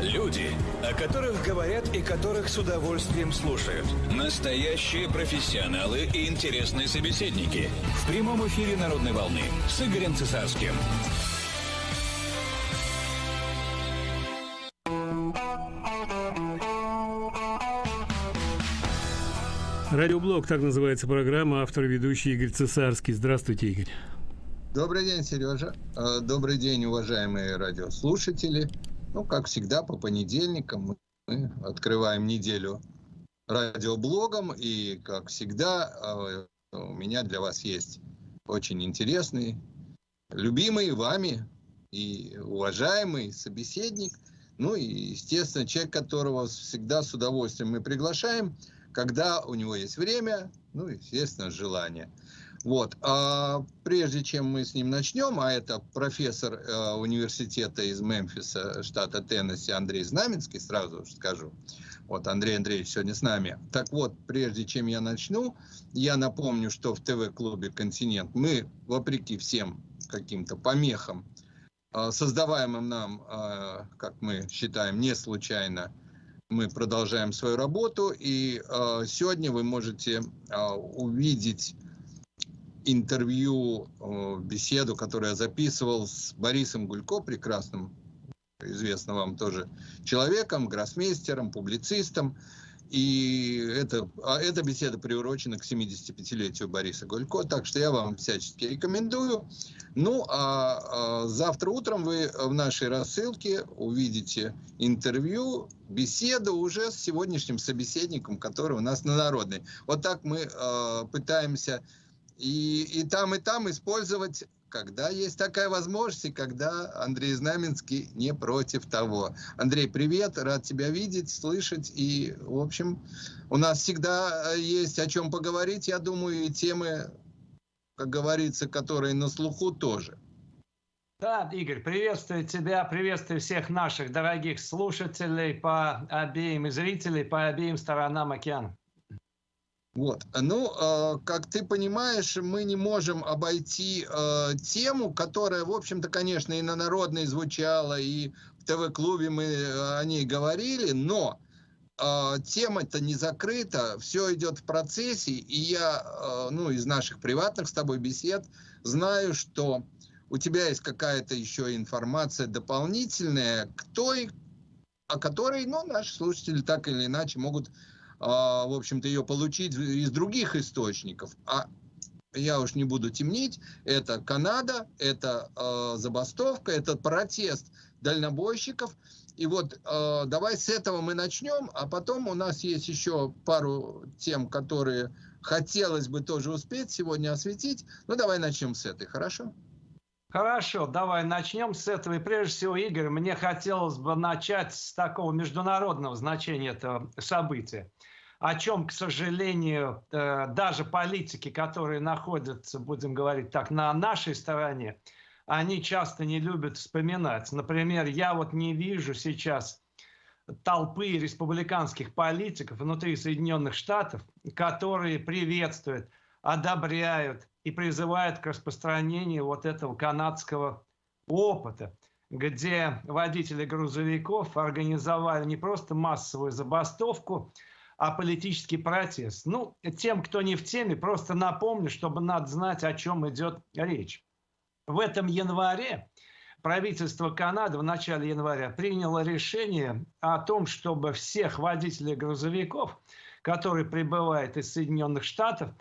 Люди, о которых говорят и которых с удовольствием слушают. Настоящие профессионалы и интересные собеседники. В прямом эфире «Народной волны» с Игорем Цесарским. Радиоблог, так называется программа, автор ведущий Игорь Цесарский. Здравствуйте, Игорь. Добрый день, Сережа. Э, добрый день, уважаемые радиослушатели. Ну, как всегда, по понедельникам мы открываем неделю радиоблогом. И, как всегда, э, у меня для вас есть очень интересный, любимый вами и уважаемый собеседник. Ну и, естественно, человек, которого всегда с удовольствием мы приглашаем, когда у него есть время, ну, естественно, желание. Вот. А прежде чем мы с ним начнем, а это профессор э, университета из Мемфиса, штата Теннесси, Андрей Знаменский, сразу скажу. Вот, Андрей Андреевич сегодня с нами. Так вот, прежде чем я начну, я напомню, что в ТВ-клубе «Континент» мы, вопреки всем каким-то помехам, э, создаваемым нам, э, как мы считаем, не случайно, мы продолжаем свою работу. И э, сегодня вы можете э, увидеть интервью, беседу, которую я записывал с Борисом Гулько, прекрасным, известным вам тоже человеком, гроссмейстером, публицистом. И это, а эта беседа приурочена к 75-летию Бориса Гулько, так что я вам всячески рекомендую. Ну, а, а завтра утром вы в нашей рассылке увидите интервью, беседу уже с сегодняшним собеседником, который у нас на народной. Вот так мы а, пытаемся и, и там, и там использовать, когда есть такая возможность, и когда Андрей Знаменский не против того. Андрей, привет, рад тебя видеть, слышать, и, в общем, у нас всегда э, есть о чем поговорить, я думаю, и темы, как говорится, которые на слуху тоже. Да, Игорь, приветствую тебя, приветствую всех наших дорогих слушателей по обеим зрителей по обеим сторонам океана. Вот. Ну, э, как ты понимаешь, мы не можем обойти э, тему, которая, в общем-то, конечно, и на народной звучала, и в ТВ-клубе мы о ней говорили, но э, тема-то не закрыта, все идет в процессе, и я, э, ну, из наших приватных с тобой бесед знаю, что у тебя есть какая-то еще информация дополнительная к той, о которой, ну, наши слушатели так или иначе могут в общем-то, ее получить из других источников. А я уж не буду темнить, это Канада, это э, забастовка, это протест дальнобойщиков. И вот э, давай с этого мы начнем, а потом у нас есть еще пару тем, которые хотелось бы тоже успеть сегодня осветить. Ну давай начнем с этой, хорошо? Хорошо, давай начнем с этого. И прежде всего, Игорь, мне хотелось бы начать с такого международного значения этого события о чем, к сожалению, э, даже политики, которые находятся, будем говорить так, на нашей стороне, они часто не любят вспоминать. Например, я вот не вижу сейчас толпы республиканских политиков внутри Соединенных Штатов, которые приветствуют, одобряют и призывают к распространению вот этого канадского опыта, где водители грузовиков организовали не просто массовую забастовку, а политический протест. Ну, тем, кто не в теме, просто напомню, чтобы надо знать, о чем идет речь. В этом январе правительство Канады в начале января приняло решение о том, чтобы всех водителей грузовиков, которые прибывают из Соединенных Штатов,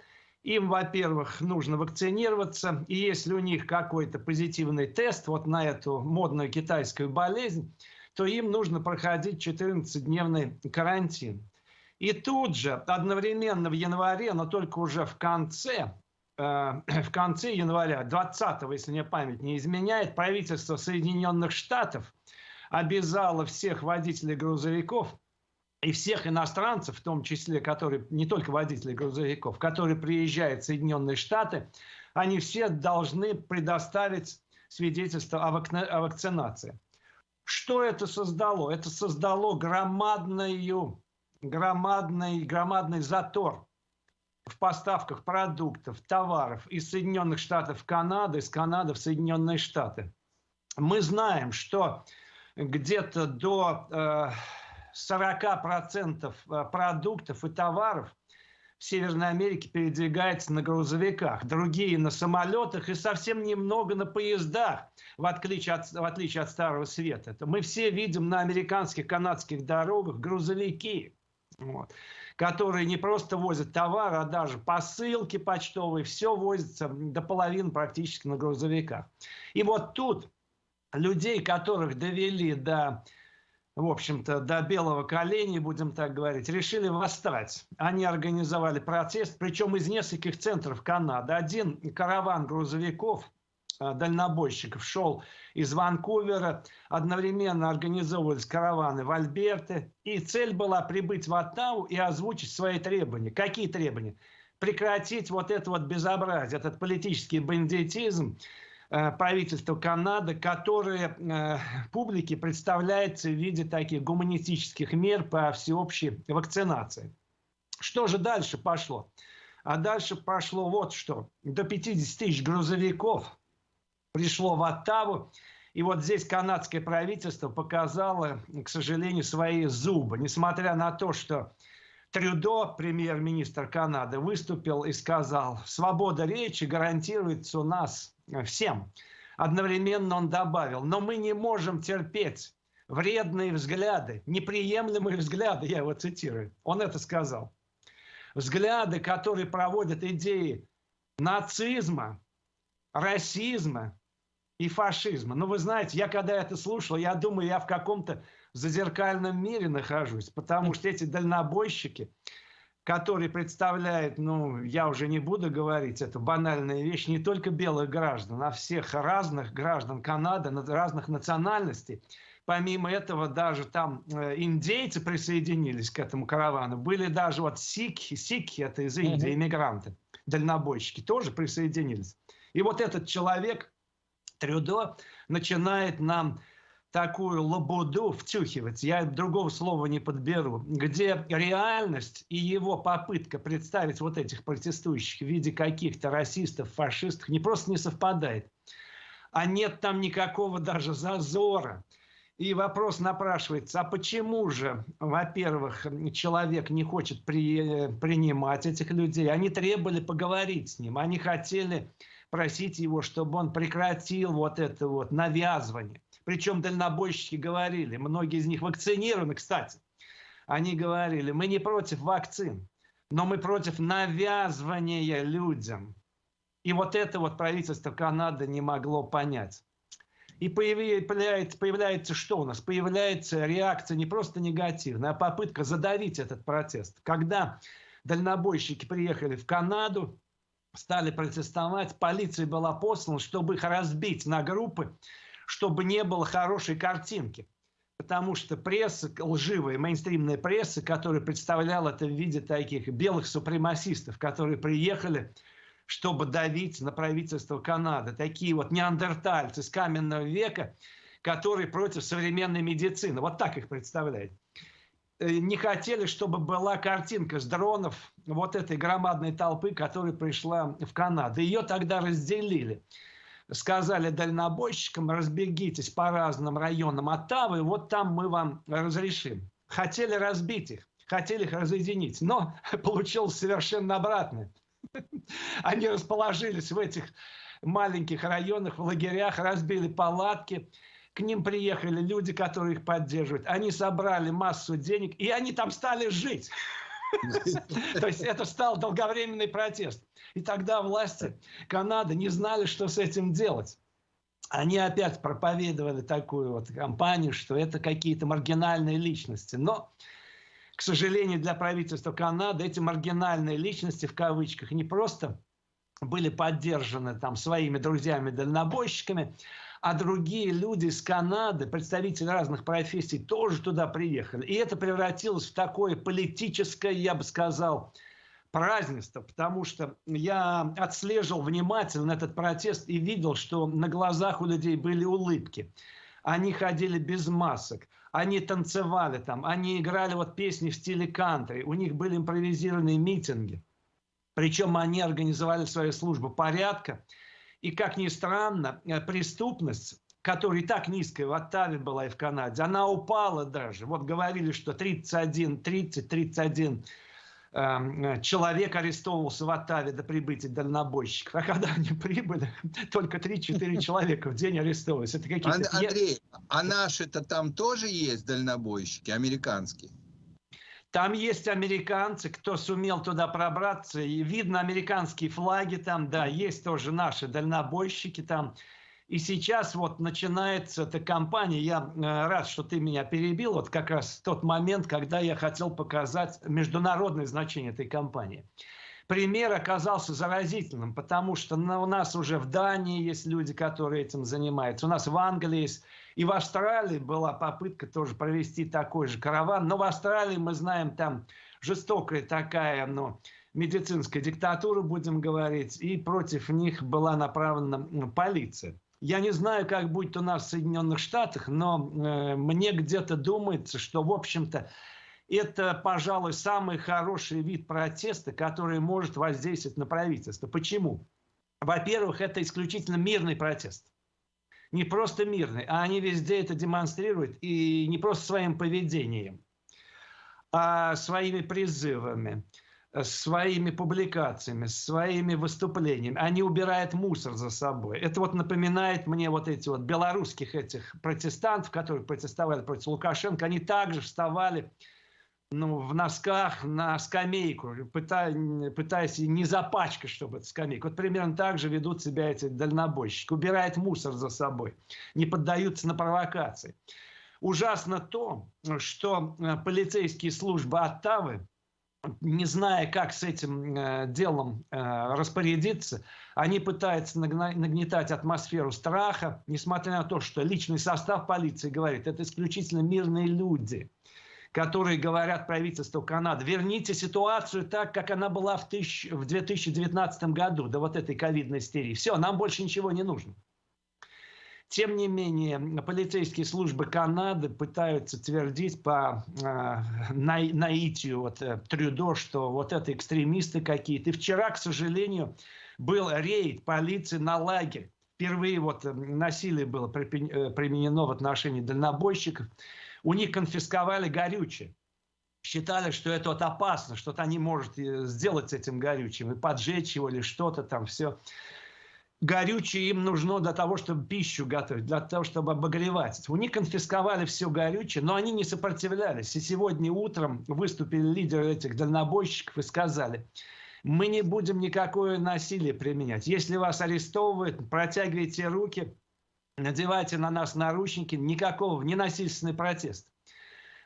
им, во-первых, нужно вакцинироваться, и если у них какой-то позитивный тест вот на эту модную китайскую болезнь, то им нужно проходить 14-дневный карантин. И тут же, одновременно в январе, но только уже в конце, э, в конце января, 20 если мне память не изменяет, правительство Соединенных Штатов обязало всех водителей грузовиков и всех иностранцев, в том числе, которые, не только водители грузовиков, которые приезжают в Соединенные Штаты, они все должны предоставить свидетельство о, вак... о вакцинации. Что это создало? Это создало громадную громадный, громадный затор в поставках продуктов, товаров из Соединенных Штатов в Канаду, из Канады в Соединенные Штаты. Мы знаем, что где-то до э, 40% э, продуктов и товаров в Северной Америке передвигается на грузовиках, другие на самолетах и совсем немного на поездах, в отличие от, в отличие от Старого Света. Это мы все видим на американских, канадских дорогах грузовики, вот, которые не просто возят товар, а даже посылки почтовые, все возится до половины практически на грузовиках. И вот тут людей, которых довели до в общем-то, до белого коленя, будем так говорить, решили восстать. Они организовали протест, причем из нескольких центров Канады. Один караван грузовиков, э, дальнобойщиков шел из Ванкувера, одновременно организовывались караваны в Альберте, и цель была прибыть в Оттаву и озвучить свои требования. Какие требования? Прекратить вот это вот безобразие, этот политический бандитизм, Э, правительства Канады, которое э, публике представляется в виде таких гуманистических мер по всеобщей вакцинации. Что же дальше пошло? А дальше пошло вот что. До 50 тысяч грузовиков пришло в Оттаву. И вот здесь канадское правительство показало, к сожалению, свои зубы. Несмотря на то, что Трюдо, премьер-министр Канады, выступил и сказал, свобода речи гарантируется у нас всем. Одновременно он добавил, но мы не можем терпеть вредные взгляды, неприемлемые взгляды, я его цитирую. Он это сказал. Взгляды, которые проводят идеи нацизма, расизма и фашизма. Но вы знаете, я когда это слушал, я думаю, я в каком-то зазеркальном мире нахожусь, потому что эти дальнобойщики, который представляет, ну, я уже не буду говорить, это банальная вещь, не только белых граждан, а всех разных граждан Канады, разных национальностей. Помимо этого, даже там э, индейцы присоединились к этому каравану. Были даже вот сикхи, сикхи это из Индии, иммигранты, дальнобойщики, тоже присоединились. И вот этот человек, Трюдо, начинает нам такую лабуду втюхивать, я другого слова не подберу, где реальность и его попытка представить вот этих протестующих в виде каких-то расистов, фашистов не просто не совпадает, а нет там никакого даже зазора. И вопрос напрашивается, а почему же, во-первых, человек не хочет при, принимать этих людей? Они требовали поговорить с ним, они хотели просить его, чтобы он прекратил вот это вот навязывание. Причем дальнобойщики говорили, многие из них вакцинированы, кстати. Они говорили, мы не против вакцин, но мы против навязывания людям. И вот это вот правительство Канады не могло понять. И появляется, появляется что у нас? Появляется реакция не просто негативная, а попытка задавить этот протест. Когда дальнобойщики приехали в Канаду, стали протестовать, полиция была послана, чтобы их разбить на группы, чтобы не было хорошей картинки. Потому что пресса, лживая, мейнстримная пресса, которая представляла это в виде таких белых супремасистов, которые приехали, чтобы давить на правительство Канады. Такие вот неандертальцы с каменного века, которые против современной медицины. Вот так их представляют. Э, не хотели, чтобы была картинка с дронов вот этой громадной толпы, которая пришла в Канаду. Ее тогда разделили сказали дальнобойщикам, разбегитесь по разным районам Оттавы, вот там мы вам разрешим. Хотели разбить их, хотели их разъединить, но получилось совершенно обратное. Они расположились в этих маленьких районах, в лагерях, разбили палатки, к ним приехали люди, которые их поддерживают. Они собрали массу денег, и они там стали жить. То есть это стал долговременный протест. И тогда власти Канады не знали, что с этим делать. Они опять проповедовали такую вот кампанию, что это какие-то маргинальные личности. Но, к сожалению, для правительства Канады эти маргинальные личности, в кавычках, не просто были поддержаны там своими друзьями-дальнобойщиками, а другие люди из Канады, представители разных профессий, тоже туда приехали. И это превратилось в такое политическое, я бы сказал, празднество, потому что я отслеживал внимательно этот протест и видел, что на глазах у людей были улыбки. Они ходили без масок, они танцевали там, они играли вот песни в стиле кантри, у них были импровизированные митинги. Причем они организовали свою службу порядка, и, как ни странно, э, преступность, которая и так низкая в Оттаве была и в Канаде, она упала даже. Вот говорили, что 31, 30, 31 э, человек арестовывался в Оттаве до прибытия дальнобойщиков. А когда они прибыли, только 3-4 человека в день арестовывались. Это какие-то... Андрей, а наши-то там тоже есть дальнобойщики, американские? Там есть американцы, кто сумел туда пробраться, и видно американские флаги там, да, есть тоже наши дальнобойщики там. И сейчас вот начинается эта кампания. Я э, рад, что ты меня перебил. Вот как раз тот момент, когда я хотел показать международное значение этой кампании. Пример оказался заразительным, потому что у нас уже в Дании есть люди, которые этим занимаются. У нас в Англии есть и в Австралии была попытка тоже провести такой же караван. Но в Австралии мы знаем, там жестокая такая, ну, медицинская диктатура, будем говорить, и против них была направлена полиция. Я не знаю, как будет у нас в Соединенных Штатах, но э, мне где-то думается, что, в общем-то, это, пожалуй, самый хороший вид протеста, который может воздействовать на правительство. Почему? Во-первых, это исключительно мирный протест не просто мирный, а они везде это демонстрируют, и не просто своим поведением, а своими призывами, своими публикациями, своими выступлениями. Они убирают мусор за собой. Это вот напоминает мне вот эти вот белорусских этих протестантов, которые протестовали против Лукашенко. Они также вставали ну, в носках на скамейку, пытаясь, пытаясь не запачкать, чтобы это скамейка. Вот примерно так же ведут себя эти дальнобойщики. Убирают мусор за собой, не поддаются на провокации. Ужасно то, что э, полицейские службы Оттавы, не зная, как с этим э, делом э, распорядиться, они пытаются нагнетать атмосферу страха, несмотря на то, что личный состав полиции говорит, это исключительно мирные люди – которые говорят правительству Канады, верните ситуацию так, как она была в, тысяч, в 2019 году, до вот этой ковидной истерии. Все, нам больше ничего не нужно. Тем не менее, полицейские службы Канады пытаются твердить по э, наитию вот, э, Трюдо, что вот это экстремисты какие-то. И вчера, к сожалению, был рейд полиции на лагерь. Впервые вот э, насилие было э, применено в отношении дальнобойщиков. У них конфисковали горючее. Считали, что это вот опасно, что-то они могут э, сделать с этим горючим, и поджечь его или что-то там, все. Горючее им нужно для того, чтобы пищу готовить, для того, чтобы обогревать. У них конфисковали все горючее, но они не сопротивлялись. И сегодня утром выступили лидеры этих дальнобойщиков и сказали, мы не будем никакое насилие применять. Если вас арестовывают, протягивайте руки, надевайте на нас наручники, никакого, ненасильственный протест.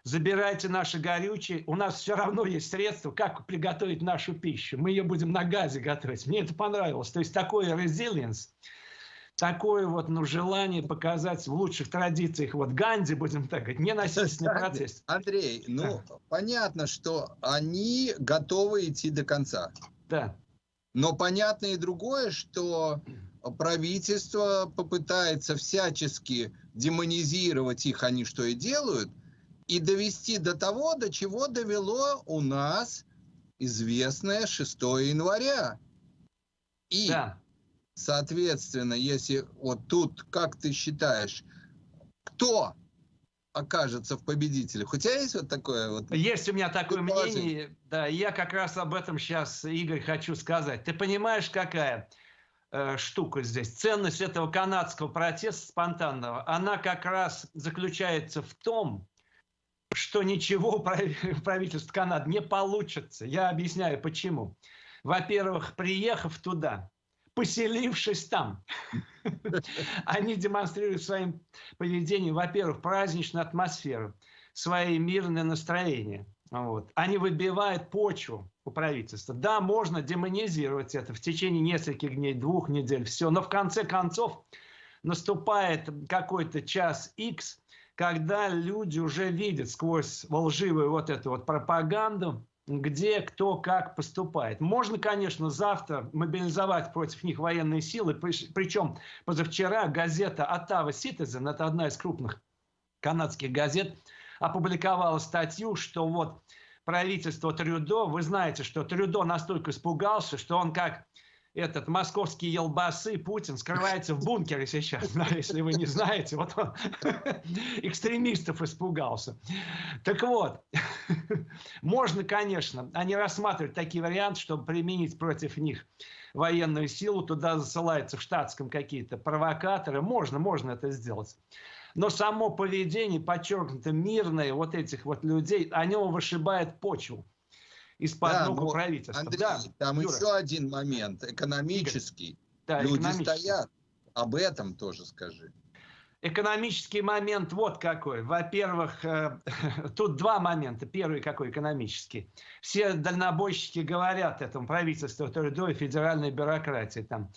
Забирайте наши горючие, у нас все равно есть средства, как приготовить нашу пищу. Мы ее будем на газе готовить. Мне это понравилось. То есть такой resilience, такое вот ну, желание показать в лучших традициях, вот Ганди, будем так говорить, ненасильственный протест. Андрей, ну да. понятно, что они готовы идти до конца. Да. Но понятно и другое, что правительство попытается всячески демонизировать их, они что и делают, и довести до того, до чего довело у нас известное 6 января. И, да. соответственно, если вот тут, как ты считаешь, кто окажется в победителях. У тебя есть вот такое вот? Есть у меня такое мнение. Да, я как раз об этом сейчас, Игорь, хочу сказать. Ты понимаешь, какая? Э, штука здесь. Ценность этого канадского протеста спонтанного, она как раз заключается в том, что ничего правительство Канады не получится. Я объясняю почему. Во-первых, приехав туда, поселившись там, они демонстрируют своим поведением, во-первых, праздничную атмосферу, свои мирное настроение. Вот. Они выбивают почву у правительства. Да, можно демонизировать это в течение нескольких дней, двух недель, все, но в конце концов наступает какой-то час X, когда люди уже видят сквозь лживую вот эту вот пропаганду, где кто как поступает. Можно, конечно, завтра мобилизовать против них военные силы, причем позавчера газета Ottawa Citizen, это одна из крупных канадских газет, опубликовала статью, что вот правительство Трюдо, вы знаете, что Трюдо настолько испугался, что он как этот московский елбасы Путин скрывается в бункере сейчас, да, если вы не знаете, вот он экстремистов испугался. Так вот, можно, конечно, они рассматривают такие варианты, чтобы применить против них военную силу, туда засылаются в штатском какие-то провокаторы, можно, можно это сделать. Но само поведение, подчеркнуто мирное вот этих вот людей, они вышибает почву из-под да, ног правительства. Андрей, да, там Юра. еще один момент, экономический. Да, Люди экономический. стоят. Об этом тоже скажи. Экономический момент вот какой. Во-первых, э, тут два момента. Первый какой экономический. Все дальнобойщики говорят этому правительству, ТРДО и федеральной бюрократии. Там,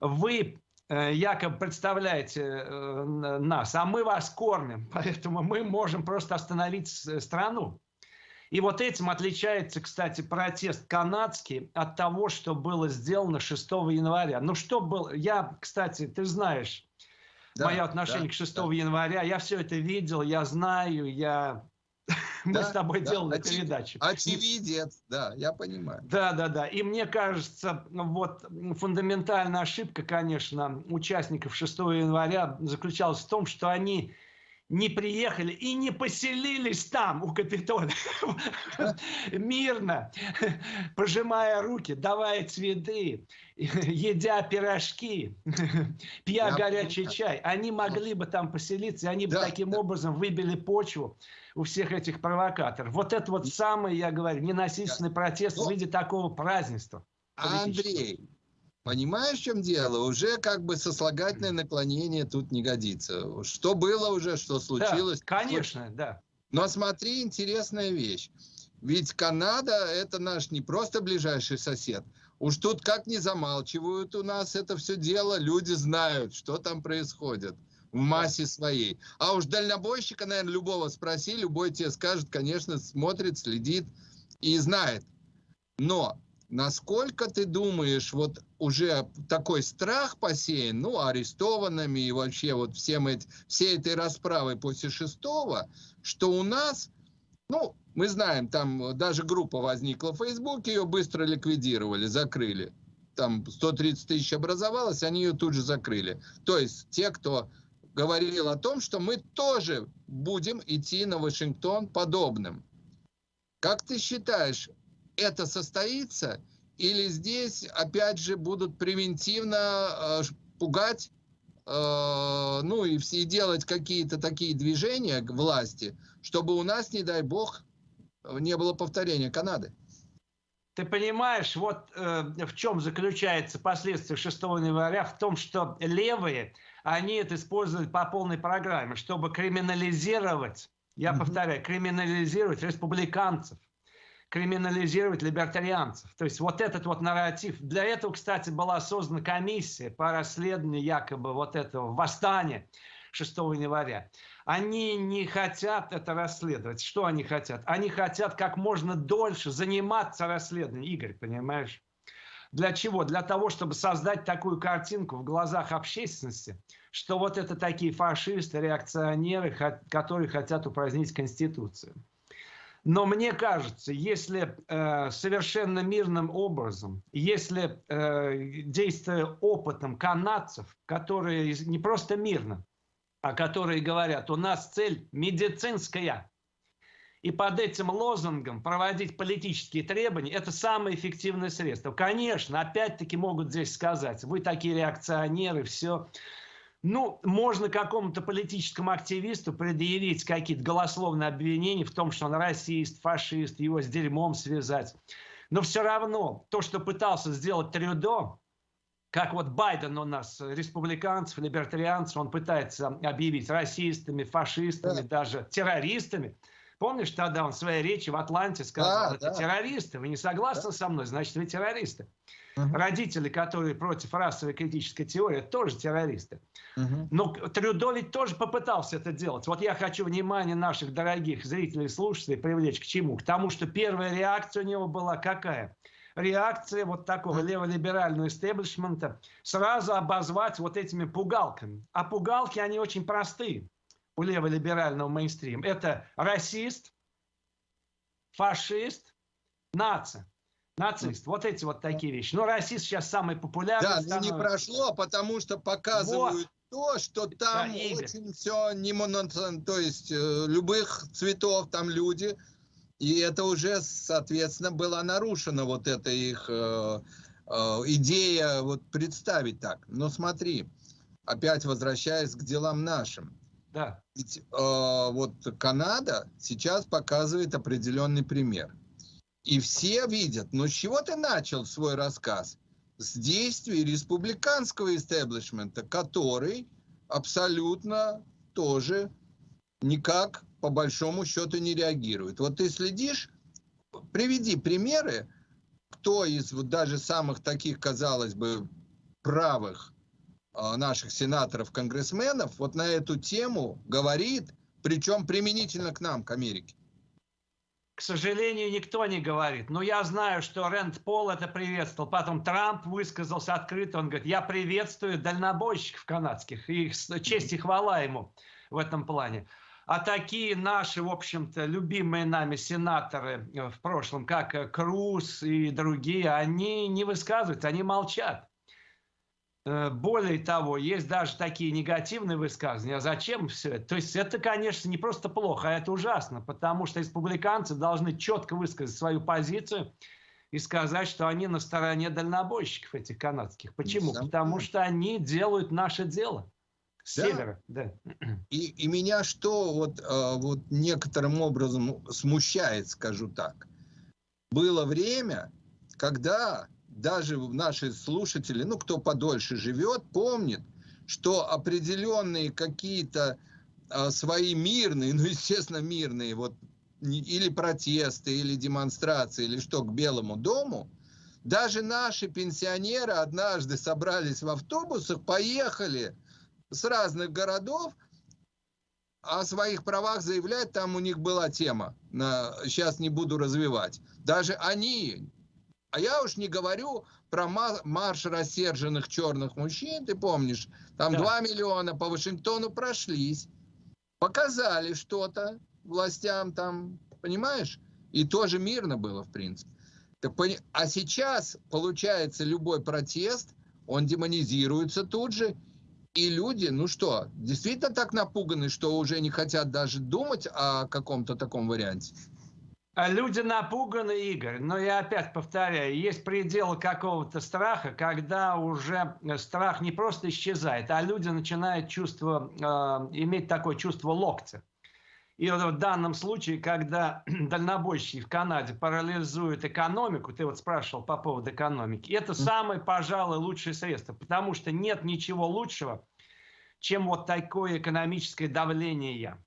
вы якобы представляете э, нас, а мы вас кормим, поэтому мы можем просто остановить страну. И вот этим отличается, кстати, протест канадский от того, что было сделано 6 января. Ну что было? Я, кстати, ты знаешь, да, мое отношение да, к 6 да. января. Я все это видел, я знаю, я... Мы с тобой да, делали очевид... передачу. Очевидец, да, я понимаю. Да, да, да. И мне кажется, вот фундаментальная ошибка, конечно, участников 6 января заключалась в том, что они не приехали и не поселились там, у Капитона, мирно, пожимая руки, давая цветы, едя пирожки, пья горячий чай. Они могли бы там поселиться, и они бы таким образом выбили почву у всех этих провокаторов. Вот это вот самый, я говорю, ненасильственный протест в виде такого празднества. Андрей, Понимаешь, в чем дело? Уже как бы сослагательное наклонение тут не годится. Что было уже, что случилось. Да, конечно, да. Но смотри, интересная вещь. Ведь Канада это наш не просто ближайший сосед. Уж тут как не замалчивают у нас это все дело, люди знают, что там происходит в массе своей. А уж дальнобойщика, наверное, любого спроси, любой тебе скажет, конечно, смотрит, следит и знает. Но Насколько ты думаешь, вот уже такой страх посеян, ну, арестованными и вообще вот всем эти, всей этой расправой после шестого, что у нас, ну, мы знаем, там даже группа возникла в Фейсбуке, ее быстро ликвидировали, закрыли. Там 130 тысяч образовалось, они ее тут же закрыли. То есть те, кто говорил о том, что мы тоже будем идти на Вашингтон подобным. Как ты считаешь, это состоится, или здесь опять же будут превентивно э, пугать, э, ну и, все делать какие-то такие движения к власти, чтобы у нас, не дай бог, не было повторения Канады. Ты понимаешь, вот э, в чем заключается последствия 6 января, в том, что левые, они это используют по полной программе, чтобы криминализировать, я mm-hmm. повторяю, криминализировать республиканцев криминализировать либертарианцев. То есть вот этот вот нарратив. Для этого, кстати, была создана комиссия по расследованию якобы вот этого восстания 6 января. Они не хотят это расследовать. Что они хотят? Они хотят как можно дольше заниматься расследованием. Игорь, понимаешь? Для чего? Для того, чтобы создать такую картинку в глазах общественности, что вот это такие фашисты, реакционеры, которые хотят упразднить Конституцию. Но мне кажется, если э, совершенно мирным образом, если э, действуя опытом канадцев, которые не просто мирно, а которые говорят, у нас цель медицинская, и под этим лозунгом проводить политические требования – это самое эффективное средство. Конечно, опять-таки могут здесь сказать, вы такие реакционеры, все. Ну, можно какому-то политическому активисту предъявить какие-то голословные обвинения в том, что он расист, фашист, его с дерьмом связать. Но все равно то, что пытался сделать Трюдо, как вот Байден у нас, республиканцев, либертарианцев, он пытается объявить расистами, фашистами, да. даже террористами. Помнишь, тогда он в своей речи в Атланте сказал, да, это да. террористы, вы не согласны да. со мной, значит, вы террористы. Угу. Родители, которые против расовой критической теории, тоже террористы. Угу. Но Трюдо ведь тоже попытался это делать. Вот я хочу внимание наших дорогих зрителей и слушателей привлечь к чему? К тому, что первая реакция у него была какая? Реакция вот такого леволиберального истеблишмента сразу обозвать вот этими пугалками. А пугалки, они очень простые у леволиберального мейнстрима. Это расист, фашист, нация. Нацист. Вот эти вот такие вещи. Но расист сейчас самый популярный. Да, но не прошло, потому что показывают вот. то, что там да, очень все не монотон, то есть э, любых цветов там люди. И это уже, соответственно, была нарушена вот эта их э, э, идея вот представить так. Но смотри, опять возвращаясь к делам нашим. Да. Ведь э, вот Канада сейчас показывает определенный пример. И все видят, ну с чего ты начал свой рассказ? С действий республиканского истеблишмента, который абсолютно тоже никак по большому счету не реагирует. Вот ты следишь, приведи примеры, кто из вот даже самых таких, казалось бы, правых а, наших сенаторов, конгрессменов вот на эту тему говорит, причем применительно к нам, к Америке к сожалению, никто не говорит. Но я знаю, что Рэнд Пол это приветствовал. Потом Трамп высказался открыто. Он говорит, я приветствую дальнобойщиков канадских. И их, честь и хвала ему в этом плане. А такие наши, в общем-то, любимые нами сенаторы э, в прошлом, как э, Круз и другие, они не высказываются, они молчат. Э, более того, есть даже такие негативные высказывания. А зачем все это? То есть это, конечно, не просто плохо, а это ужасно, потому что республиканцы должны четко высказать свою позицию и сказать, что они на стороне дальнобойщиков этих канадских. Почему? Сам Потому что они делают наше дело. С да. севера, да. И, и меня что вот, э, вот некоторым образом смущает, скажу так. Было время, когда даже наши слушатели, ну, кто подольше живет, помнит, что определенные какие-то а, свои мирные, ну, естественно, мирные, вот, или протесты, или демонстрации, или что, к Белому дому, даже наши пенсионеры однажды собрались в автобусах, поехали с разных городов, о своих правах заявлять, там у них была тема, на, сейчас не буду развивать. Даже они а я уж не говорю про марш рассерженных черных мужчин, ты помнишь, там да. 2 миллиона по Вашингтону прошлись, показали что-то властям там, понимаешь? И тоже мирно было, в принципе. А сейчас, получается, любой протест, он демонизируется тут же, и люди, ну что, действительно так напуганы, что уже не хотят даже думать о каком-то таком варианте? А люди напуганы, Игорь, но я опять повторяю, есть пределы какого-то страха, когда уже э, страх не просто исчезает, а люди начинают чувство, э, иметь такое чувство локтя. И вот в данном случае, когда дальнобойщики в Канаде парализуют экономику, ты вот спрашивал по поводу экономики, это самое, пожалуй, лучшее средство, потому что нет ничего лучшего, чем вот такое экономическое давление.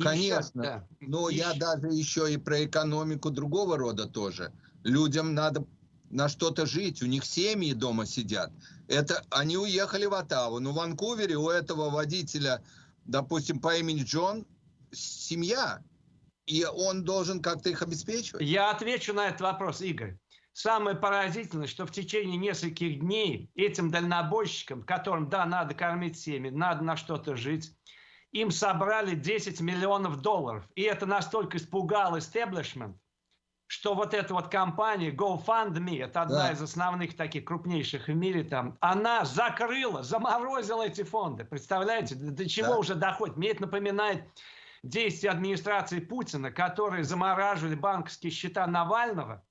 Конечно, да. но еще. я даже еще и про экономику другого рода тоже. Людям надо на что-то жить, у них семьи дома сидят. Это они уехали в Оттаву, но в Ванкувере у этого водителя, допустим, по имени Джон, семья, и он должен как-то их обеспечивать. Я отвечу на этот вопрос, Игорь. Самое поразительное, что в течение нескольких дней этим дальнобойщикам, которым, да, надо кормить семьи, надо на что-то жить, им собрали 10 миллионов долларов. И это настолько испугал истеблишмент, что вот эта вот компания GoFundMe, это одна да. из основных таких крупнейших в мире там, она закрыла, заморозила эти фонды. Представляете, до чего да. уже доходит? Мне это напоминает действия администрации Путина, которые замораживали банковские счета Навального.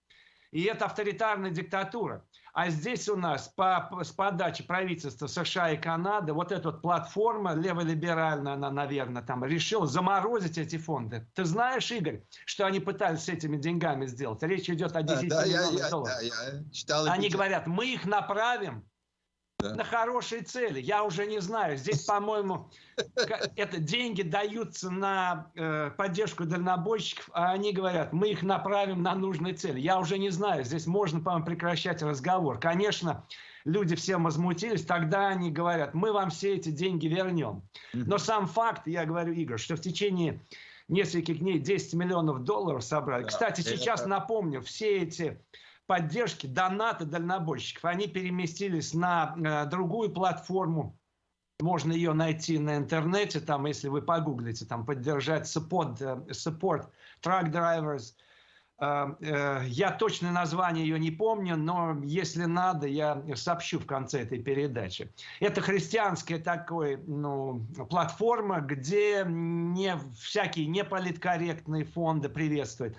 И это авторитарная диктатура. А здесь у нас по, с подачи правительства США и Канады вот эта вот платформа леволиберальная, она, наверное, там решила заморозить эти фонды. Ты знаешь, Игорь, что они пытались с этими деньгами сделать? Речь идет о 10 да, миллионах я, долларов. Да, я читал они говорят, мы их направим да. на хорошие цели. Я уже не знаю. Здесь, по-моему, это деньги даются на э, поддержку дальнобойщиков, а они говорят, мы их направим на нужные цели. Я уже не знаю. Здесь можно, по-моему, прекращать разговор. Конечно, люди всем возмутились, тогда они говорят, мы вам все эти деньги вернем. Но сам факт, я говорю, Игорь, что в течение нескольких дней 10 миллионов долларов собрали. Да, Кстати, сейчас напомню, все эти поддержки, донаты дальнобойщиков, они переместились на э, другую платформу. Можно ее найти на интернете, там, если вы погуглите, там, поддержать support, э, support truck drivers. Э, э, я точное название ее не помню, но если надо, я сообщу в конце этой передачи. Это христианская такой, ну, платформа, где не всякие неполиткорректные фонды приветствуют.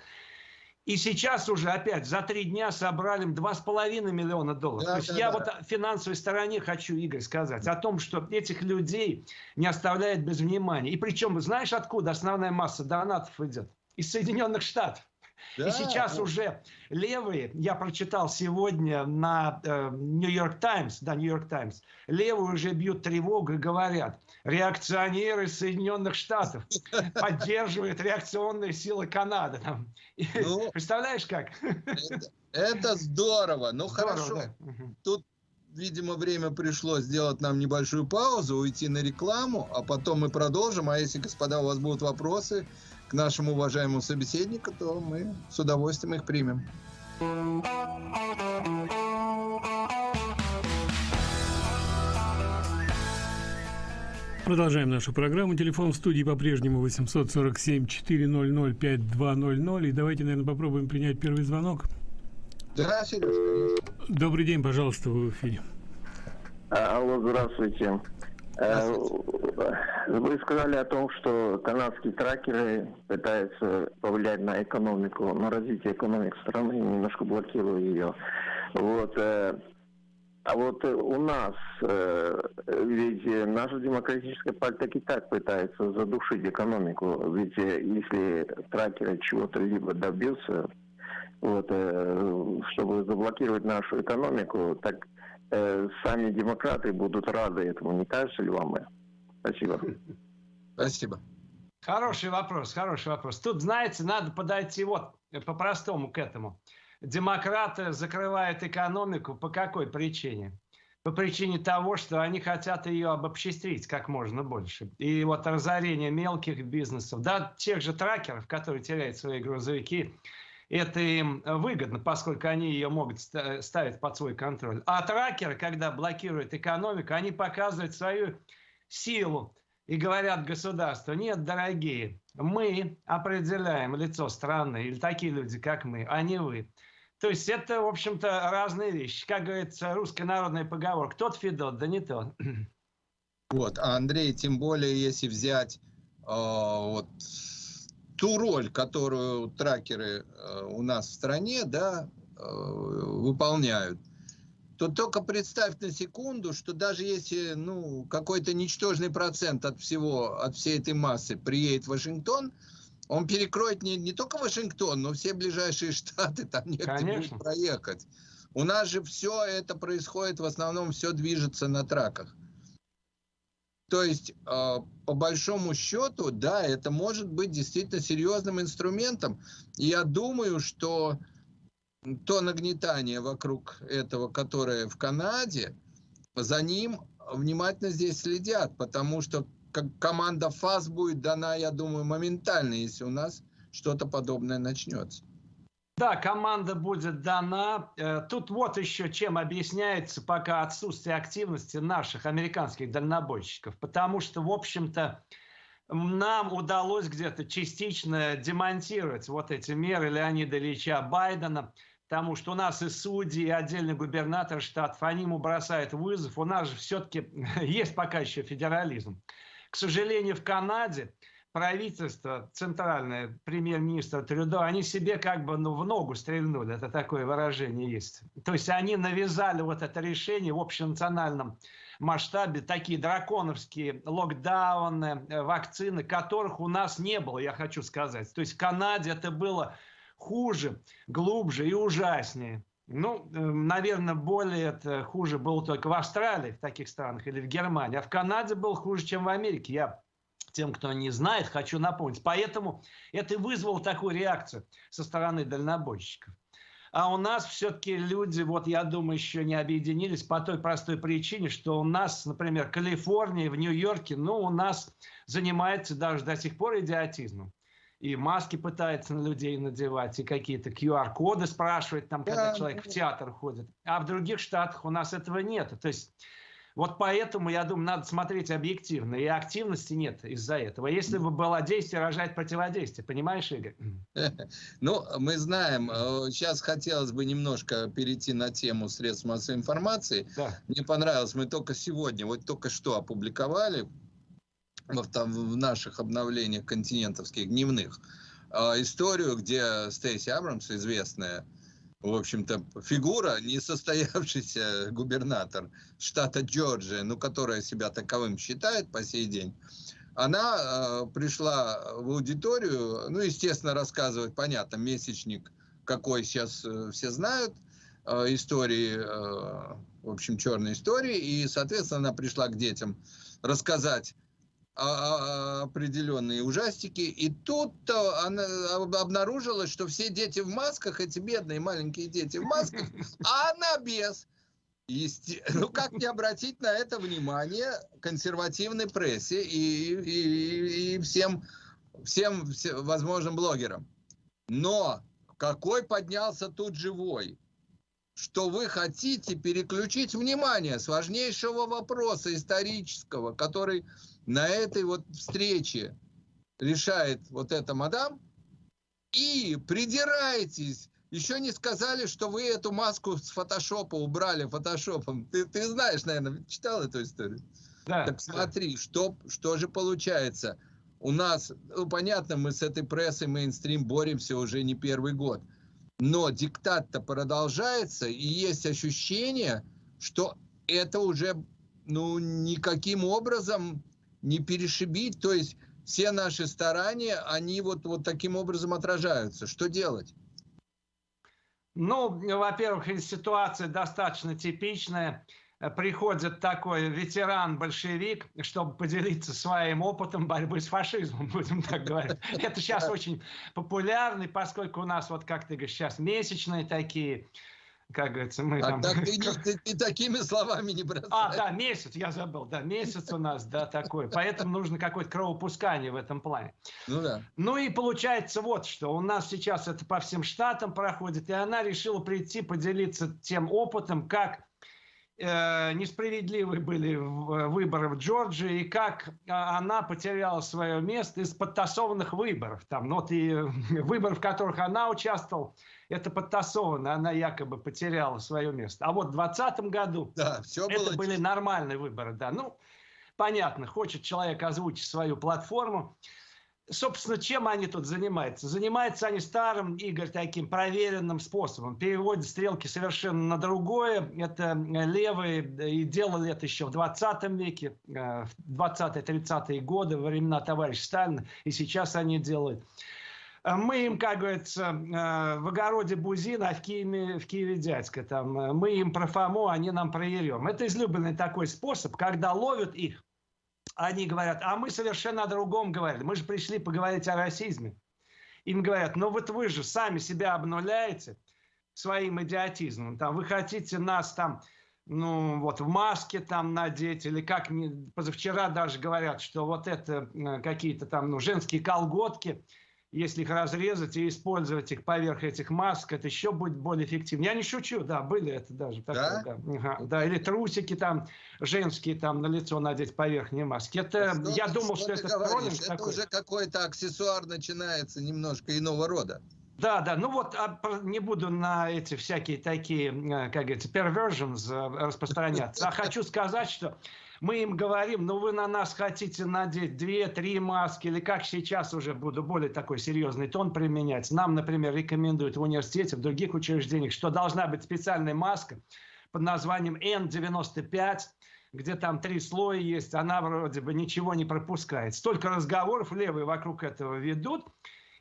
И сейчас уже опять за три дня собрали 2,5 миллиона долларов. Да, То есть да, я да. вот о финансовой стороне хочу, Игорь, сказать. О том, что этих людей не оставляет без внимания. И причем, знаешь, откуда основная масса донатов идет? Из Соединенных Штатов. Да, и сейчас уже левые, я прочитал сегодня на Нью-Йорк Таймс, да, Нью-Йорк Таймс, левые уже бьют тревогу и говорят, реакционеры Соединенных Штатов поддерживают реакционные силы Канады. Ну, Представляешь, как? Это, это здорово. Ну, здорово, хорошо. Да. Тут видимо, время пришло сделать нам небольшую паузу, уйти на рекламу, а потом мы продолжим. А если, господа, у вас будут вопросы, нашему уважаемому собеседнику, то мы с удовольствием их примем. Продолжаем нашу программу. Телефон в студии по-прежнему 847-400-5200. И давайте, наверное, попробуем принять первый звонок. Да, конечно. Добрый день, пожалуйста, вы в эфире. Алло, здравствуйте. Э, вы сказали о том, что канадские тракеры пытаются повлиять на экономику, на развитие экономики страны, немножко блокируя ее. Вот. Э, а вот у нас, э, ведь наша демократическая партия и так пытается задушить экономику. Ведь если тракеры чего-то либо добьются, вот, чтобы заблокировать нашу экономику, так э, сами демократы будут рады этому, не кажется ли вам? Спасибо. Спасибо. Хороший вопрос, хороший вопрос. Тут, знаете, надо подойти вот по-простому к этому. Демократы закрывают экономику по какой причине? По причине того, что они хотят ее обобществить как можно больше. И вот разорение мелких бизнесов, да, тех же тракеров, которые теряют свои грузовики, это им выгодно, поскольку они ее могут ставить под свой контроль. А тракеры, когда блокируют экономику, они показывают свою силу и говорят государству, нет, дорогие, мы определяем лицо страны, или такие люди, как мы, а не вы. То есть это, в общем-то, разные вещи. Как говорится, русская народная поговорка, тот Федот, да не тот. Вот, а Андрей, тем более, если взять э, вот ту роль, которую тракеры э, у нас в стране да, э, выполняют, то только представь на секунду, что даже если ну, какой-то ничтожный процент от всего, от всей этой массы приедет в Вашингтон, он перекроет не, не только Вашингтон, но все ближайшие штаты, там негде будет проехать. У нас же все это происходит, в основном все движется на траках. То есть, а, по большому счету, да, это может быть действительно серьезным инструментом. Я думаю, что то нагнетание вокруг этого, которое в Канаде, за ним внимательно здесь следят, потому что команда ФАС будет дана, я думаю, моментально, если у нас что-то подобное начнется. Да, команда будет дана. Э, тут вот еще чем объясняется пока отсутствие активности наших американских дальнобойщиков. Потому что, в общем-то, нам удалось где-то частично демонтировать вот эти меры Леонида Ильича Байдена, потому что у нас и судьи, и отдельный губернатор штатов, они ему бросают вызов. У нас же все-таки есть пока еще федерализм. К сожалению, в Канаде правительство, центральное, премьер-министр Трюдо, они себе как бы ну, в ногу стрельнули, это такое выражение есть. То есть они навязали вот это решение в общенациональном масштабе, такие драконовские локдауны, э, вакцины, которых у нас не было, я хочу сказать. То есть в Канаде это было хуже, глубже и ужаснее. Ну, э, наверное, более это хуже было только в Австралии, в таких странах, или в Германии. А в Канаде было хуже, чем в Америке. Я тем, кто не знает, хочу напомнить. Поэтому это и вызвало такую реакцию со стороны дальнобойщиков. А у нас все-таки люди, вот я думаю, еще не объединились по той простой причине, что у нас, например, Калифорния, в Нью-Йорке, ну, у нас занимается даже до сих пор идиотизмом. И маски пытается на людей надевать, и какие-то QR-коды спрашивает, там, когда да. человек в театр ходит. А в других штатах у нас этого нет. То есть Вот поэтому, я думаю, надо смотреть объективно. И активности нет из-за этого. Если бы было действие, рожать противодействие. Понимаешь, Игорь? Ну, мы знаем. Э, сейчас хотелось бы немножко перейти на тему средств массовой информации. Да. Мне понравилось. Мы только сегодня, вот только что опубликовали в, там, в наших обновлениях континентовских дневных э, историю, где Стейси Абрамс, известная в общем-то, фигура, несостоявшийся губернатор штата Джорджия, ну, которая себя таковым считает по сей день, она э, пришла в аудиторию, ну, естественно, рассказывать, понятно, месячник, какой сейчас э, все знают, э, истории, э, в общем, черной истории, и, соответственно, она пришла к детям рассказать определенные ужастики. И тут она обнаружилось, что все дети в масках, эти бедные маленькие дети в масках, а она без. Есте... Ну, как не обратить на это внимание консервативной прессе и, и, и всем, всем, всем возможным блогерам. Но какой поднялся тут живой, что вы хотите переключить внимание с важнейшего вопроса исторического, который на этой вот встрече решает вот эта мадам, и придираетесь. Еще не сказали, что вы эту маску с фотошопа убрали фотошопом. Ты, ты знаешь, наверное, читал эту историю? Да. Так смотри, что, что же получается. У нас, ну, понятно, мы с этой прессой мейнстрим боремся уже не первый год. Но диктат-то продолжается, и есть ощущение, что это уже ну, никаким образом не перешибить, то есть все наши старания, они вот, вот таким образом отражаются. Что делать? Ну, во-первых, ситуация достаточно типичная. Приходит такой ветеран-большевик, чтобы поделиться своим опытом борьбы с фашизмом, будем так говорить. Это сейчас очень популярно, поскольку у нас, вот как ты говоришь, сейчас месячные такие, как говорится, мы а там... Так ты, ты, ты такими словами не бросай. А, да, месяц, я забыл, да, месяц у нас, да, такой. Поэтому нужно какое-то кровопускание в этом плане. Ну да. Ну и получается вот что, у нас сейчас это по всем штатам проходит, и она решила прийти поделиться тем опытом, как несправедливы были выборы в Джорджии, и как а, она потеряла свое место из подтасованных выборов. Там, ну, вот и выборов, в которых она участвовала, это подтасовано, она якобы потеряла свое место. А вот в 2020 году да, все это было... были нормальные выборы. Да. Ну, понятно, хочет человек озвучить свою платформу. Собственно, чем они тут занимаются? Занимаются они старым, Игорь, таким проверенным способом. Переводят стрелки совершенно на другое. Это левые, и делали это еще в 20 веке, э, в 20-30-е годы, во времена товарища Сталина. И сейчас они делают. Э, мы им, как говорится, э, в огороде Бузина, а в Киеве, в Киеве дядька. Там, э, мы им про Фому, они нам про. Это излюбленный такой способ, когда ловят их, они говорят, а мы совершенно о другом говорили. Мы же пришли поговорить о расизме. Им говорят, ну вот вы же сами себя обнуляете своим идиотизмом. Там, вы хотите нас там ну, вот в маске там надеть, или как позавчера даже говорят, что вот это какие-то там ну, женские колготки – если их разрезать и использовать их поверх этих масок, это еще будет более эффективно. Я не шучу, да, были это даже. Такое, да? Да. Ага, да, или трусики там женские там на лицо надеть поверх не маски. Это, что, я думал, что, что это троллинг Это такой. уже какой-то аксессуар начинается немножко иного рода. Да, да, ну вот а, не буду на эти всякие такие, э, как говорится, perversions э, распространяться. А хочу сказать, что мы им говорим, ну вы на нас хотите надеть две-три маски, или как сейчас уже буду более такой серьезный тон применять. Нам, например, рекомендуют в университете, в других учреждениях, что должна быть специальная маска под названием N95, где там три слоя есть, она вроде бы ничего не пропускает. Столько разговоров левые вокруг этого ведут,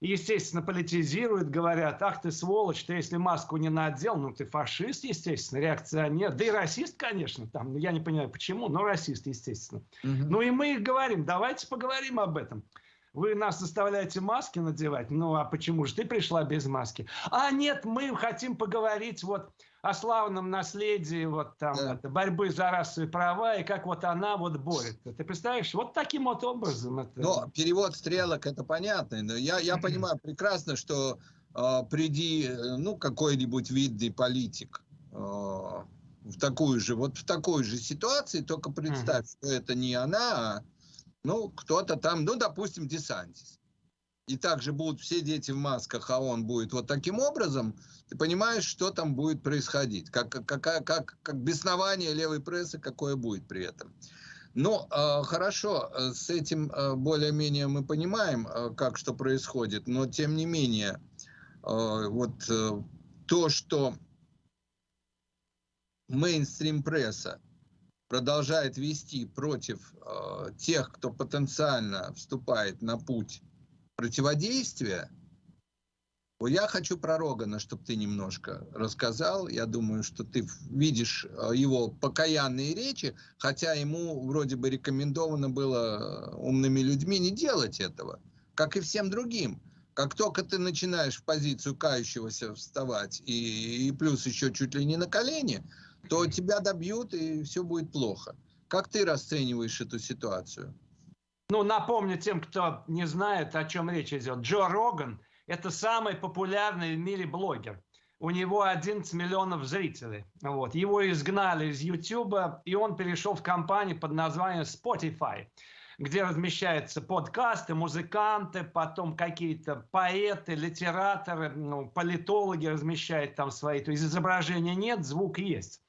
естественно, политизируют, говорят, ах ты сволочь, ты если маску не надел, ну ты фашист, естественно, реакционер, да и расист, конечно, там, ну, я не понимаю почему, но расист, естественно. Угу. Ну и мы их говорим, давайте поговорим об этом. Вы нас заставляете маски надевать, ну а почему же ты пришла без маски? А нет, мы хотим поговорить вот о славном наследии вот там да. это, борьбы за расовые права и как вот она вот борется. Ты представляешь, вот таким вот образом. Это... Но перевод стрелок это понятно, но я, я понимаю прекрасно, что э, приди, ну, какой-нибудь видный политик, э, в такую же, вот в такой же ситуации, только представь, mm-hmm. что это не она, а ну, кто-то там, ну, допустим, Десантис. И также будут все дети в масках, а он будет вот таким образом, ты понимаешь, что там будет происходить, как, как, как, как, беснование левой прессы, какое будет при этом. Ну, э, хорошо, с этим э, более-менее мы понимаем, э, как что происходит, но тем не менее, э, вот э, то, что мейнстрим пресса продолжает вести против э, тех, кто потенциально вступает на путь противодействия, я хочу про Рогана, чтобы ты немножко рассказал. Я думаю, что ты видишь э, его покаянные речи, хотя ему вроде бы рекомендовано было э, умными людьми не делать этого, как и всем другим. Как только ты начинаешь в позицию кающегося вставать, и, и плюс еще чуть ли не на колени, то тебя добьют, и все будет плохо. Как ты расцениваешь эту ситуацию? Ну, напомню тем, кто не знает, о чем речь идет. Джо Роган – это самый популярный в мире блогер. У него 11 миллионов зрителей. Вот. Его изгнали из YouTube, и он перешел в компанию под названием Spotify, где размещаются подкасты, музыканты, потом какие-то поэты, литераторы, ну, политологи размещают там свои. То есть изображения нет, звук есть.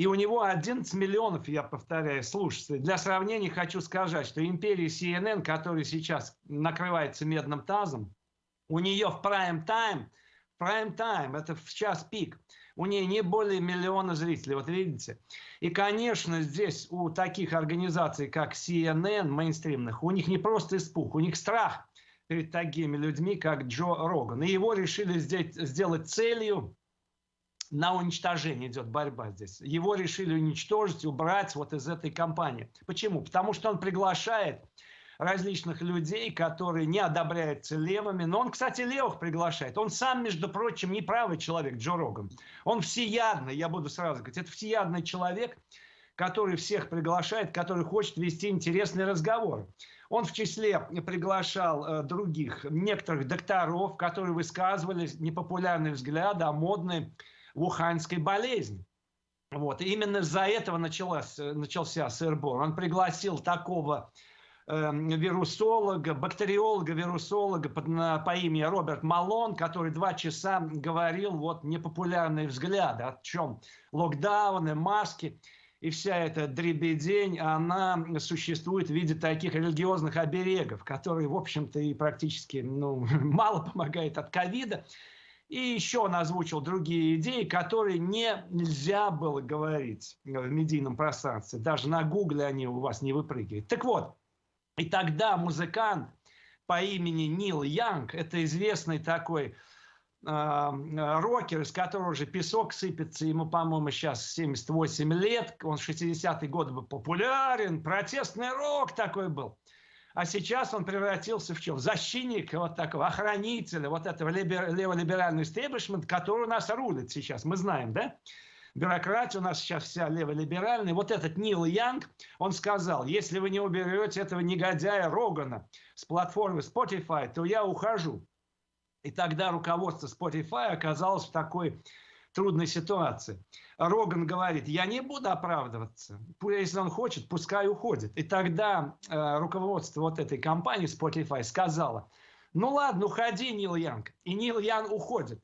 И у него 11 миллионов, я повторяю, слушателей. Для сравнения хочу сказать, что империя CNN, которая сейчас накрывается медным тазом, у нее в прайм-тайм, прайм-тайм, это в час пик, у нее не более миллиона зрителей, вот видите. И, конечно, здесь у таких организаций, как CNN, мейнстримных, у них не просто испуг, у них страх перед такими людьми, как Джо Роган. И его решили сделать целью на уничтожение идет борьба здесь. Его решили уничтожить, убрать вот из этой компании. Почему? Потому что он приглашает различных людей, которые не одобряются левыми. Но он, кстати, левых приглашает. Он сам, между прочим, не правый человек, Джо Роган. Он всеядный, я буду сразу говорить, это всеядный человек, который всех приглашает, который хочет вести интересный разговор. Он в числе приглашал э, других, некоторых докторов, которые высказывали непопулярные взгляды о модной вуханской болезни. Вот. И именно из-за этого началась, э, начался сырбор. Он пригласил такого Эм, вирусолога, бактериолога, вирусолога под, на, по имени Роберт Малон, который два часа говорил вот непопулярные взгляды, о чем локдауны, маски и вся эта дребедень, она существует в виде таких религиозных оберегов, которые, в общем-то, и практически ну, мало помогают от ковида. И еще он озвучил другие идеи, которые не, нельзя было говорить в медийном пространстве. Даже на гугле они у вас не выпрыгивают. Так вот, и тогда музыкант по имени Нил Янг, это известный такой э, рокер, из которого уже песок сыпется, ему, по-моему, сейчас 78 лет, он в 60-е годы был популярен, протестный рок такой был. А сейчас он превратился в чем? Защитник вот такого, охранителя вот этого леволиберального истеблишмента, который у нас рулит сейчас, мы знаем, да? бюрократия у нас сейчас вся леволиберальная. Вот этот Нил Янг, он сказал, если вы не уберете этого негодяя Рогана с платформы Spotify, то я ухожу. И тогда руководство Spotify оказалось в такой трудной ситуации. Роган говорит, я не буду оправдываться. Если он хочет, пускай уходит. И тогда э, руководство вот этой компании Spotify сказала, ну ладно, уходи, Нил Янг. И Нил Янг уходит.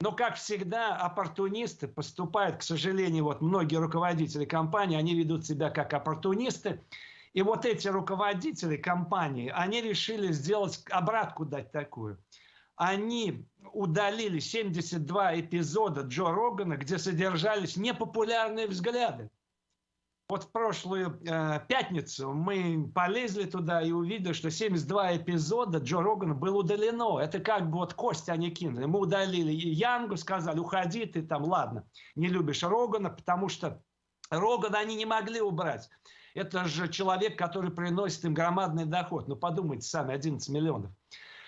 Но, как всегда, оппортунисты поступают, к сожалению, вот многие руководители компании, они ведут себя как оппортунисты. И вот эти руководители компании, они решили сделать, обратку дать такую. Они удалили 72 эпизода Джо Рогана, где содержались непопулярные взгляды. Вот в прошлую э, пятницу мы полезли туда и увидели, что 72 эпизода Джо Рогана было удалено. Это как бы вот кость они кинули. Мы удалили Янгу, сказали, уходи ты там, ладно, не любишь Рогана, потому что Рогана они не могли убрать. Это же человек, который приносит им громадный доход. Ну, подумайте сами, 11 миллионов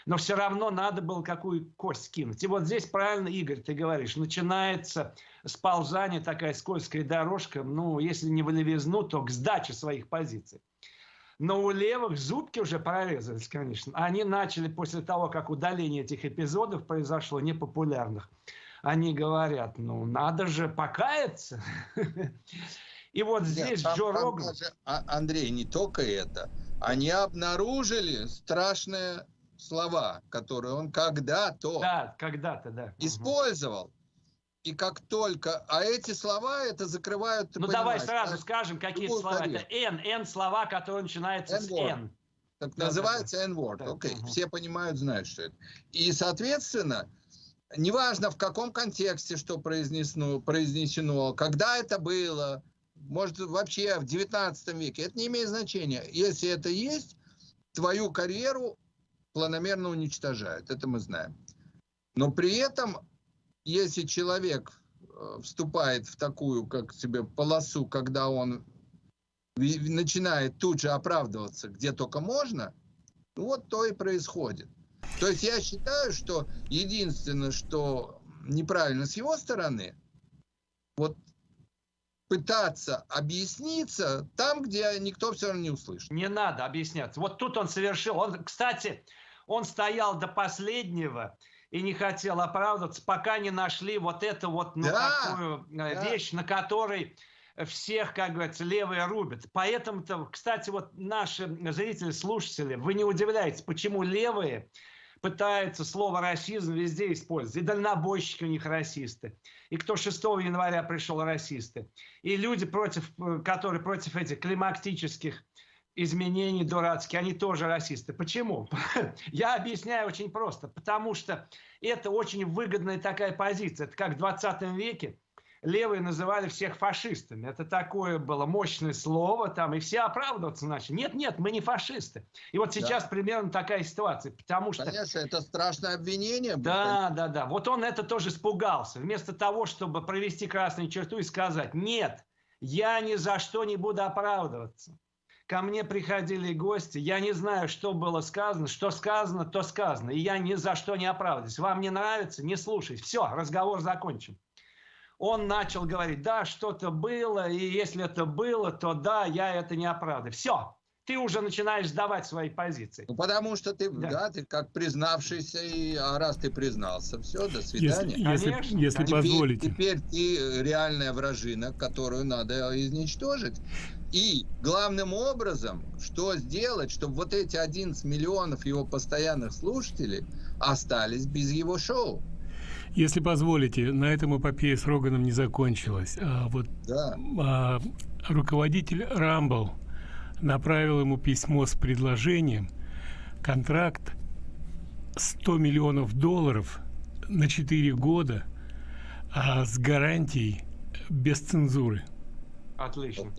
но все равно надо было какую кость кинуть. И вот здесь правильно, Игорь, ты говоришь, начинается сползание, такая скользкая дорожка, ну, если не в левизну, то к сдаче своих позиций. Но у левых зубки уже прорезались, конечно. Они начали после того, как удаление этих эпизодов произошло, непопулярных, они говорят, ну, надо же покаяться. И вот здесь Нет, Джо Роган... А, Андрей, не только это. Они обнаружили страшные слова, которые он когда-то... Да, когда-то, да. Использовал. И как только... А эти слова это закрывают... Ну давай сразу да? скажем, какие слова. Это N. N слова, которые начинаются с N. Так да, называется да, N-word. Да, Окей, угу. все понимают, знают, что это. И, соответственно, неважно в каком контексте что произнесено, произнесено, когда это было, может вообще в 19 веке, это не имеет значения. Если это есть, твою карьеру планомерно уничтожают, это мы знаем. Но при этом если человек э, вступает в такую, как себе, полосу, когда он начинает тут же оправдываться, где только можно, ну вот то и происходит. То есть я считаю, что единственное, что неправильно с его стороны, вот пытаться объясниться там, где никто все равно не услышит. Не надо объясняться. Вот тут он совершил. Он, кстати, он стоял до последнего и не хотел оправдываться, пока не нашли вот эту вот ну, да, такую э, да. вещь, на которой всех, как говорится, левые рубят. Поэтому-то, кстати, вот наши зрители, слушатели, вы не удивляетесь, почему левые пытаются слово расизм везде использовать. И дальнобойщики у них расисты. И кто 6 января пришел расисты. И люди, против, э, которые против этих климактических изменений дурацкие, они тоже расисты. Почему? Я объясняю очень просто. Потому что это очень выгодная такая позиция. Это как в 20 веке левые называли всех фашистами. Это такое было мощное слово, там, и все оправдываться начали. Нет, нет, мы не фашисты. И вот сейчас да. примерно такая ситуация, потому что... Конечно, это страшное обвинение. Да, да, да. Вот он это тоже испугался. Вместо того, чтобы провести красную черту и сказать, нет, я ни за что не буду оправдываться. Ко мне приходили гости, я не знаю, что было сказано, что сказано, то сказано. И я ни за что не оправдываюсь. Вам не нравится, не слушайте. Все, разговор закончен. Он начал говорить, да, что-то было, и если это было, то да, я это не оправдываю. Все, ты уже начинаешь сдавать свои позиции. Ну, потому что ты, да. да, ты как признавшийся, и, а раз ты признался, все, до свидания. Если, конечно, если, если позволите. Теперь ты реальная вражина, которую надо изничтожить. И главным образом, что сделать, чтобы вот эти 11 миллионов его постоянных слушателей остались без его шоу. Если позволите, на этом эпопея с Роганом не закончилась. А вот да. а, руководитель Рамбл направил ему письмо с предложением контракт 100 миллионов долларов на 4 года а с гарантией без цензуры. Отлично.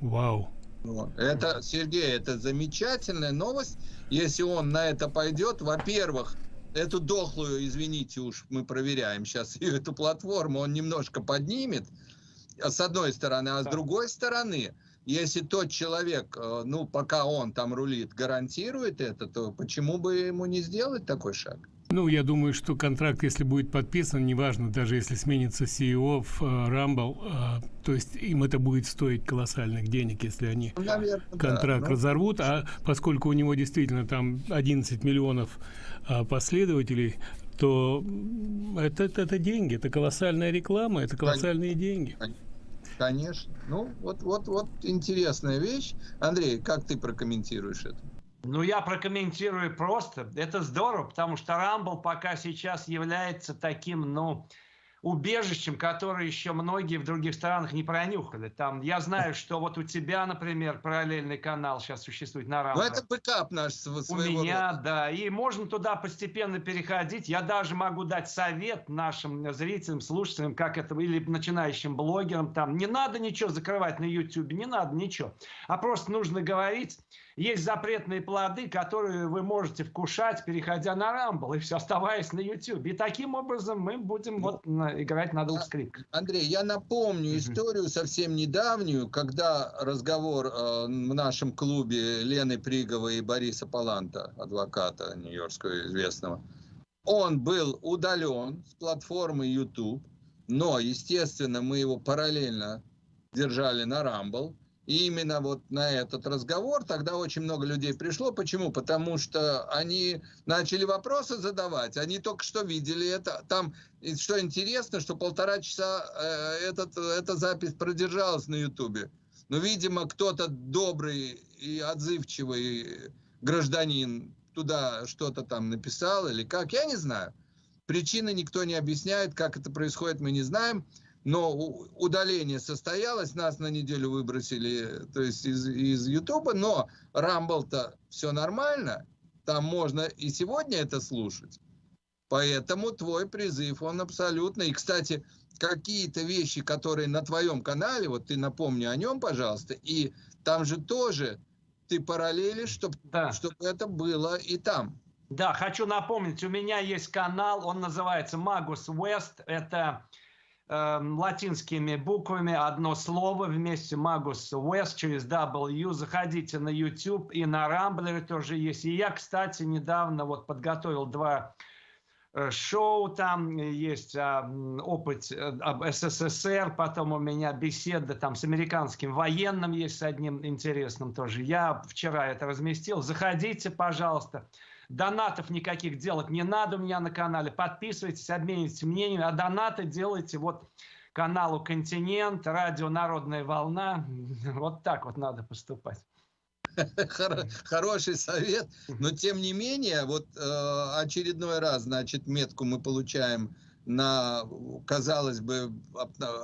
Вау. Это, Сергей, это замечательная новость. Если он на это пойдет, во-первых, эту дохлую, извините уж, мы проверяем сейчас эту платформу, он немножко поднимет, с одной стороны, а с другой стороны, если тот человек, э, ну, пока он там рулит, гарантирует это, то почему бы ему не сделать такой шаг? Ну, я думаю, что контракт, если будет подписан, неважно, даже если сменится CEO в uh, Rumble, uh, то есть им это будет стоить колоссальных денег, если они ну, Наверное, контракт да, ну, разорвут, но... а поскольку у него действительно там 11 миллионов последователей, то это, это, это деньги, это колоссальная реклама, это колоссальные деньги. Конечно. Ну, вот, вот, вот интересная вещь. Андрей, как ты прокомментируешь это? Ну, я прокомментирую просто. Это здорово, потому что Rumble пока сейчас является таким, ну, убежищем, которое еще многие в других странах не пронюхали. Там, я знаю, что вот у тебя, например, параллельный канал сейчас существует на Rumble. Ну, это backup наш своего У меня, рода. да. И можно туда постепенно переходить. Я даже могу дать совет нашим зрителям, слушателям, как это, или начинающим блогерам. Там не надо ничего закрывать на YouTube, не надо ничего. А просто нужно говорить есть запретные плоды, которые вы можете вкушать, переходя на Рамбл, и все, оставаясь на YouTube. И таким образом мы будем вот играть на двух скрипках. Андрей, я напомню историю совсем недавнюю, когда разговор э, в нашем клубе Лены Приговой и Бориса Паланта, адвоката нью-йоркского известного, он был удален с платформы YouTube, но, естественно, мы его параллельно держали на Рамбл, И именно вот на этот разговор тогда очень много людей пришло. Почему? Потому что они начали вопросы задавать. Они только что видели это. Там, что интересно, что полтора часа э, этот, эта запись продержалась на Ютубе. Но, видимо, кто-то добрый и отзывчивый гражданин туда что-то там написал или как, я не знаю. Причины никто не объясняет, как это происходит, мы не знаем. Но удаление состоялось, нас на неделю выбросили то есть из, из Ютуба, но Рамбл-то все нормально, там можно и сегодня это слушать. Поэтому твой призыв, он абсолютно... И, кстати, какие-то вещи, которые на твоем канале, вот ты напомни о нем, пожалуйста, и там же тоже ты параллели, чтобы да. чтобы это было и там. Да, хочу напомнить, у меня есть канал, он называется Magus West, это латинскими буквами одно слово вместе Magus West через W, заходите на YouTube и на Рамблере тоже есть. И я, кстати, недавно вот подготовил два Э, шоу там, есть а, опыт э, об СССР, потом у меня беседа там с американским военным есть с одним интересным тоже. Я вчера это разместил. Заходите, пожалуйста. Донатов никаких делать не надо у меня на канале. Подписывайтесь, обменивайтесь мнениями. А донаты делайте вот каналу «Континент», радио «Народная волна». Вот так вот надо поступать. Хороший совет, но тем не менее, вот э, очередной раз, значит, метку мы получаем на, казалось бы,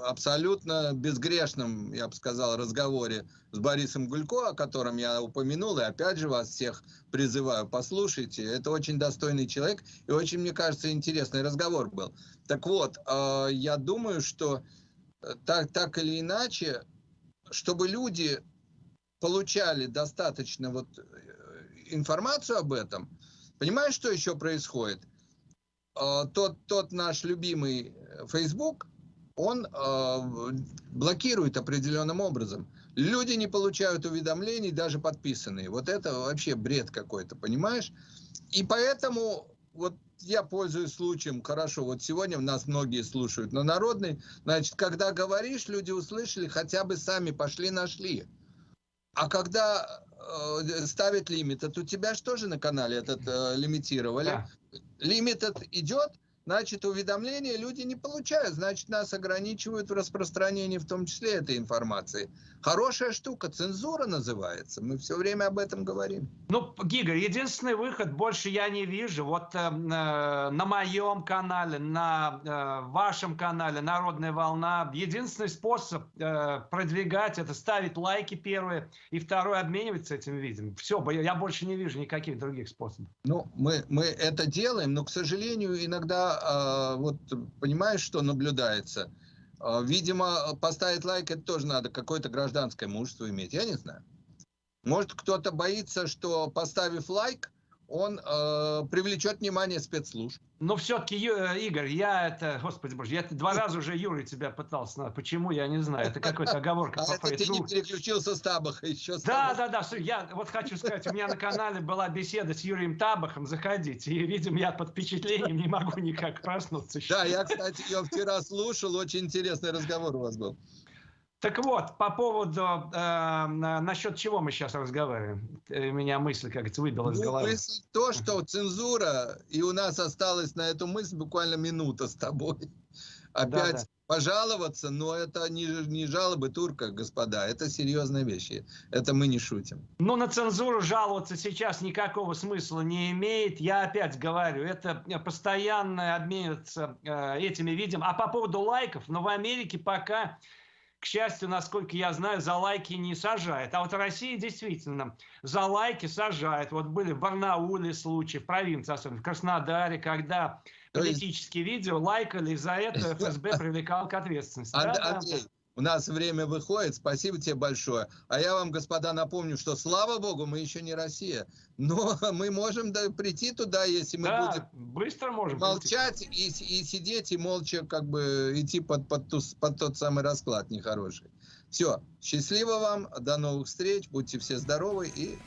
абсолютно безгрешном, я бы сказал, разговоре с Борисом Гулько, о котором я упомянул, и опять же вас всех призываю, послушайте. Это очень достойный человек, и очень, мне кажется, интересный разговор был. Так вот, э, я думаю, что э, так, так или иначе, чтобы люди получали достаточно вот э, информацию об этом, понимаешь, что еще происходит? А, тот, тот наш любимый Facebook, он э, блокирует определенным образом. Люди не получают уведомлений, даже подписанные. Вот это вообще бред какой-то, понимаешь? И поэтому вот я пользуюсь случаем, хорошо, вот сегодня нас многие слушают на народный, значит, когда говоришь, люди услышали, хотя бы сами пошли, нашли. А когда э, ставят лимит, у тебя же тоже на канале этот э, лимитировали. Да. Лимит идет, значит, уведомления люди не получают, значит, нас ограничивают в распространении в том числе этой информации. Хорошая штука, цензура называется, мы все время об этом говорим. Ну, Гига, единственный выход больше я не вижу. Вот э, на моем канале, на э, вашем канале «Народная волна» единственный способ э, продвигать это ставить лайки первые, и второй обмениваться этим видео. Все, я больше не вижу никаких других способов. Ну, мы, мы это делаем, но, к сожалению, иногда а, вот понимаешь, что наблюдается? А, видимо, поставить лайк это тоже надо, какое-то гражданское мужество иметь, я не знаю. Может, кто-то боится, что поставив лайк, он э, привлечет внимание спецслужб. Но все-таки, э, Игорь, я это, господи боже, я два раза уже Юрий тебя пытался, почему, я не знаю, это какая-то оговорка. А это ты не переключился с Табаха еще. Да, да, да, я вот хочу сказать, у меня на канале была беседа с Юрием Табахом, заходите, и, видимо, я под впечатлением не могу никак проснуться. Да, я, кстати, ее вчера слушал, очень интересный разговор у вас был. Так вот, по поводу, э, насчет чего мы сейчас разговариваем? Меня мысль, как то выбила из ну, головы. Мысль то, что цензура, и у нас осталась на эту мысль буквально минута с тобой. Опять да, да. пожаловаться, но это не, не жалобы турка, господа, это серьезные вещи. Это мы не шутим. Ну, на цензуру жаловаться сейчас никакого смысла не имеет. Я опять говорю, это постоянно обмениваться э, этими видео. А по поводу лайков, но ну, в Америке пока к счастью, насколько я знаю, за лайки не сажает. А вот Россия действительно за лайки сажает. Вот были в Барнауле случаи, в провинции, особенно в Краснодаре, когда политические видео лайкали, и за это ФСБ привлекал к ответственности. Андрей, у нас время выходит. Спасибо тебе большое. А я вам, господа, напомню, что, слава богу, мы еще не Россия. Но мы можем да, прийти туда, если мы да, будем быстро можем молчать и, и сидеть, и молча как бы идти под, под, ту, под тот самый расклад нехороший. Все. Счастливо вам. До новых встреч. Будьте все здоровы. И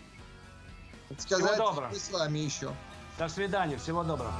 сказать, Всего доброго. мы с вами еще. До свидания. Всего доброго.